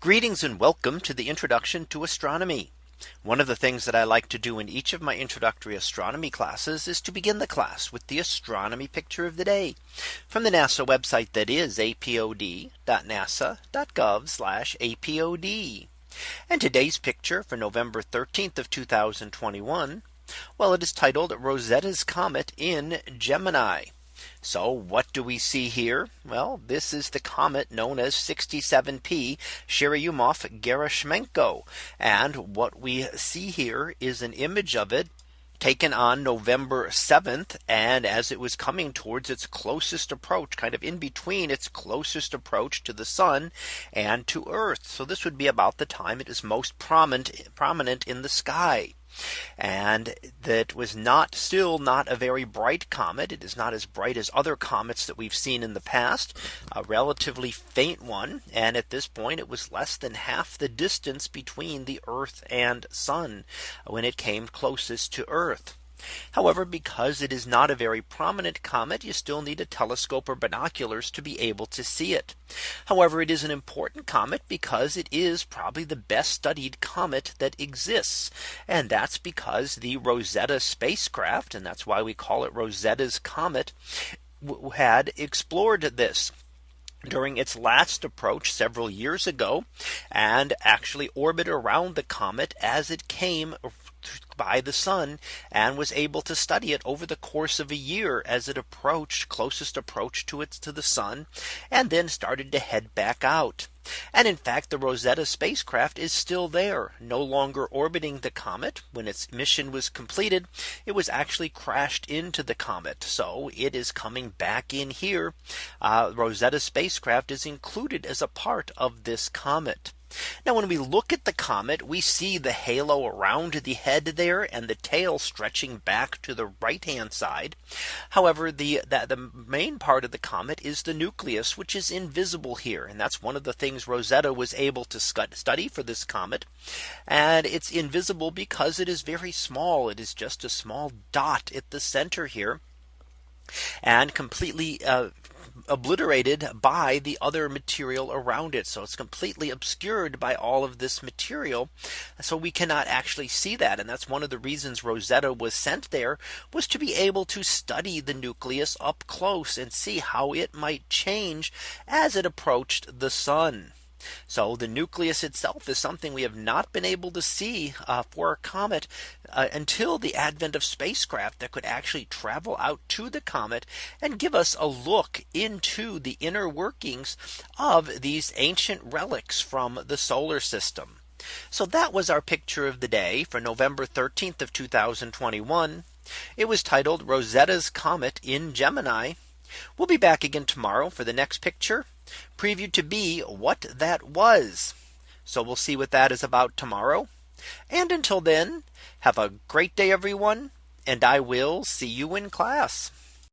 Greetings and welcome to the introduction to astronomy. One of the things that I like to do in each of my introductory astronomy classes is to begin the class with the astronomy picture of the day from the NASA website that is apod.nasa.gov apod. And today's picture for November 13th of 2021. Well, it is titled Rosetta's Comet in Gemini. So what do we see here? Well, this is the comet known as 67P Churyumov Gerasimenko. And what we see here is an image of it taken on November 7th. And as it was coming towards its closest approach, kind of in between its closest approach to the sun and to Earth. So this would be about the time it is most prominent prominent in the sky and that was not still not a very bright comet. It is not as bright as other comets that we've seen in the past, a relatively faint one. And at this point, it was less than half the distance between the Earth and sun when it came closest to Earth. However, because it is not a very prominent comet, you still need a telescope or binoculars to be able to see it. However, it is an important comet because it is probably the best studied comet that exists. And that's because the Rosetta spacecraft and that's why we call it Rosetta's comet had explored this during its last approach several years ago and actually orbit around the comet as it came by the sun and was able to study it over the course of a year as it approached closest approach to to the sun and then started to head back out. And in fact, the Rosetta spacecraft is still there no longer orbiting the comet when its mission was completed. It was actually crashed into the comet. So it is coming back in here. Uh, Rosetta spacecraft is included as a part of this comet. Now when we look at the comet, we see the halo around the head there and the tail stretching back to the right hand side. However, the that the main part of the comet is the nucleus, which is invisible here. And that's one of the things Rosetta was able to study for this comet. And it's invisible because it is very small. It is just a small dot at the center here and completely uh, obliterated by the other material around it. So it's completely obscured by all of this material. So we cannot actually see that. And that's one of the reasons Rosetta was sent there was to be able to study the nucleus up close and see how it might change as it approached the sun. So the nucleus itself is something we have not been able to see uh, for a comet uh, until the advent of spacecraft that could actually travel out to the comet and give us a look into the inner workings of these ancient relics from the solar system. So that was our picture of the day for November 13th of 2021. It was titled Rosetta's Comet in Gemini. We'll be back again tomorrow for the next picture previewed to be what that was. So we'll see what that is about tomorrow. And until then, have a great day, everyone. And I will see you in class.